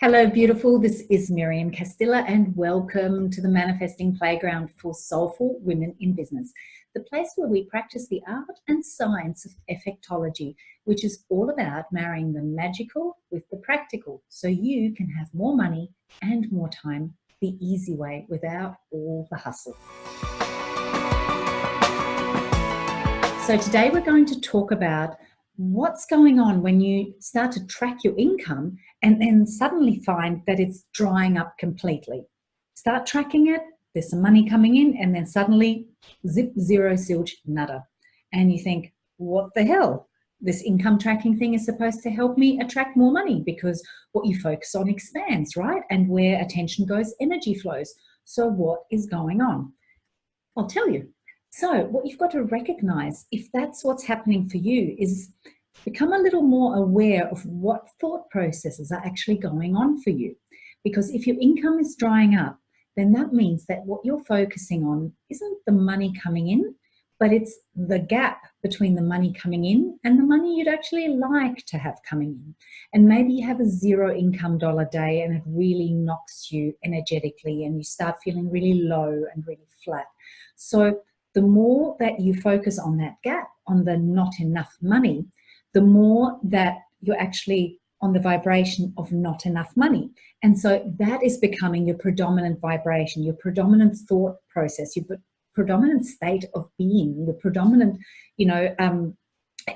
Hello, beautiful. This is Miriam Castilla, and welcome to the Manifesting Playground for Soulful Women in Business, the place where we practice the art and science of effectology, which is all about marrying the magical with the practical so you can have more money and more time the easy way without all the hustle. So today we're going to talk about what's going on when you start to track your income and then suddenly find that it's drying up completely. Start tracking it, there's some money coming in, and then suddenly zip, zero, zilch, nada. And you think, what the hell? This income tracking thing is supposed to help me attract more money because what you focus on expands, right? And where attention goes, energy flows. So what is going on? I'll tell you. So what you've got to recognize, if that's what's happening for you, is become a little more aware of what thought processes are actually going on for you. Because if your income is drying up, then that means that what you're focusing on isn't the money coming in, but it's the gap between the money coming in and the money you'd actually like to have coming in. And maybe you have a zero income dollar day and it really knocks you energetically and you start feeling really low and really flat. So the more that you focus on that gap, on the not enough money, the more that you're actually on the vibration of not enough money. And so that is becoming your predominant vibration, your predominant thought process, your predominant state of being, your predominant, you know, um,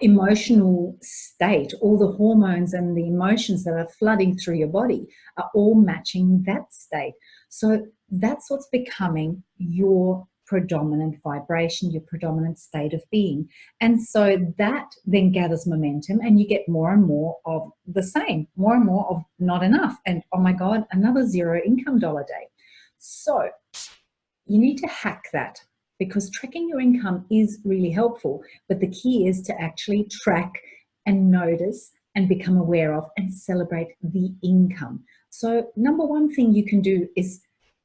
emotional state, all the hormones and the emotions that are flooding through your body are all matching that state. So that's what's becoming your predominant vibration, your predominant state of being. And so that then gathers momentum and you get more and more of the same, more and more of not enough. And oh my God, another zero income dollar day. So you need to hack that because tracking your income is really helpful. But the key is to actually track and notice and become aware of and celebrate the income. So number one thing you can do is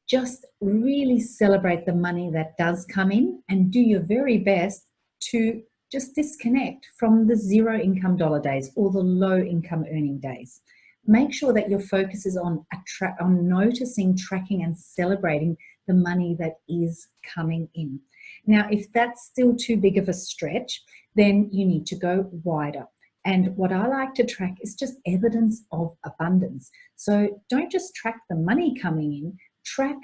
just really celebrate the money that does come in and do your very best to just disconnect from the zero income dollar days or the low income earning days. Make sure that your focus is on, on noticing, tracking and celebrating the money that is coming in. Now, if that's still too big of a stretch, then you need to go wider. And what I like to track is just evidence of abundance. So don't just track the money coming in, track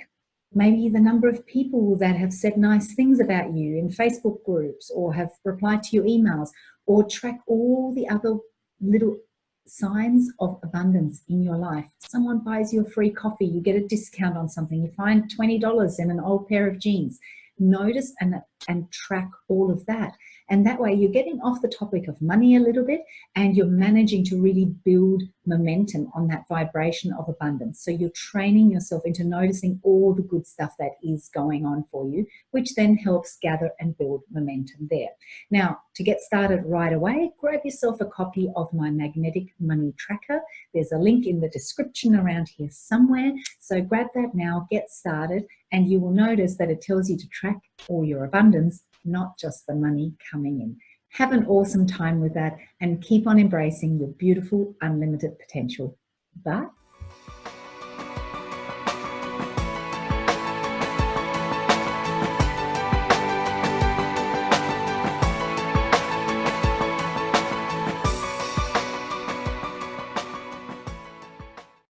maybe the number of people that have said nice things about you in Facebook groups or have replied to your emails or track all the other little signs of abundance in your life. Someone buys you a free coffee, you get a discount on something, you find $20 in an old pair of jeans. Notice and, and track all of that. And that way you're getting off the topic of money a little bit and you're managing to really build momentum on that vibration of abundance. So you're training yourself into noticing all the good stuff that is going on for you, which then helps gather and build momentum there. Now, to get started right away, grab yourself a copy of my magnetic money tracker. There's a link in the description around here somewhere. So grab that now, get started, and you will notice that it tells you to track all your abundance not just the money coming in. Have an awesome time with that and keep on embracing your beautiful, unlimited potential. Bye.